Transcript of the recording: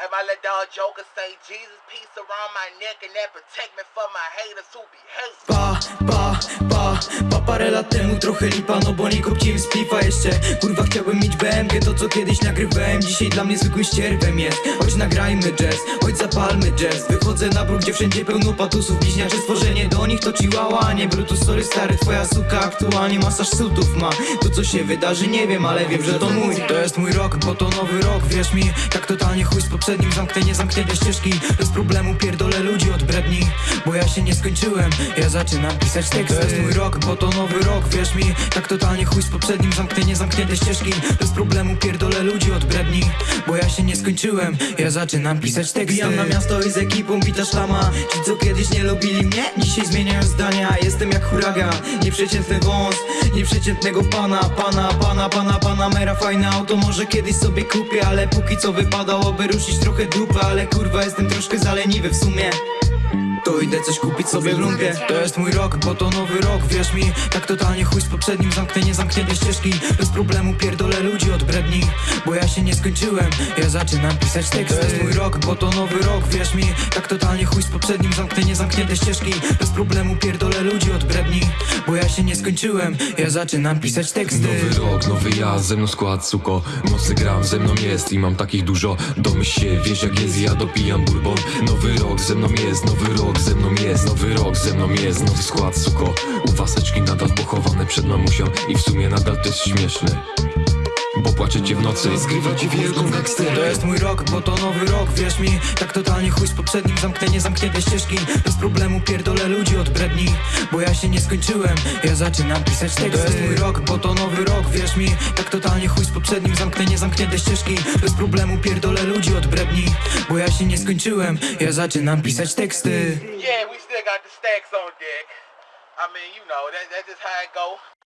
And my little dog Joker say, Jesus, peace around my neck and that protect me from my haters who be hating. Pa, pa, pa, pa parę lat temu trochę lipa No bo nie kopciłem z piwa jeszcze. Kurwa chciałbym mieć BMG To co kiedyś nagrywałem Dzisiaj dla mnie zwykłym ścierwem jest. Chodź nagrajmy jazz, chodź zapalmy jazz. Wychodzę na bruk, gdzie wszędzie pełno patusów Bliźniacze stworzenie do nich to chihuahua a Nie Brutus, sorry stary, twoja suka aktualnie masaż sutów ma. To co się wydarzy nie wiem, ale wiem, że to mój. To jest mój rok, bo to nowy rok, wierz mi Tak totalnie chuj z poprzednim zamknę, nie zamknę te ścieżki. Bez problemu pierdolę ja się nie skończyłem, ja zaczynam pisać teksty. To jest mój rok, bo to nowy rok, wierz mi. Tak totalnie chuj z poprzednim zamknę, nie zamknę te ścieżki. Bez problemu pierdolę ludzi od bredni Bo ja się nie skończyłem, ja zaczynam pisać teksty. Bijam na miasto i z ekipą bita szlama. Ci co kiedyś nie lubili mnie, dzisiaj zmieniają zdania. Jestem jak huragan, nieprzeciętny wąs Nieprzeciętnego pana, pana, pana, pana, pana Mera fajne auto, może kiedyś sobie kupię Ale póki co wypadałoby ruszyć trochę dupę Ale kurwa jestem troszkę zaleniwy w sumie to idę coś kupić sobie w lumpie. To jest mój rok, bo to nowy rok, wierz mi. Tak totalnie chuj z poprzednim, zamknę, nie zamknę te ścieżki. Bez problemu pierdolę ludzi od bredni Bo ja się nie skończyłem, ja zaczynam pisać teksty. To jest mój rok, bo to nowy rok, wierz mi. Tak totalnie chuj z poprzednim, zamknę, nie zamknę te ścieżki. Bez problemu pierdolę ludzi od skończyłem, ja zaczynam pisać teksty. Nowy rok, nowy ja, ze mną skład, suko. Mocny gram, ze mną jest i mam takich dużo. Domyśl się, wiesz jak jest, ja dopijam bourbon. Nowy rok, ze mną jest, nowy rok, ze mną jest Nowy rok, ze mną jest, nowy skład, suko. U waseczki nadal pochowane przed mamusią I w sumie nadal to jest śmieszne Bo płaczecie w nocy. I skrywacie wielką gangsterę To jest mój rok, bo to nowy rok, wierz mi. Tak totalnie chuj z poprzednim, zamknę, nie zamknę te ścieżki. Bez problemu pierdolę ludzi od bredni Bo ja się nie skończyłem, ja zaczynam pisać teksty. To jest mój rok, bo to nowy rok, wierz mi. Tak totalnie chuj z poprzednim, zamknę, nie zamknę te ścieżki. Bez problemu pierdolę ludzi od bredni Bo ja się nie skończyłem, ja zaczynam pisać teksty. Yeah, we still got the stacks on deck. I mean, you know, that, that's just how it go.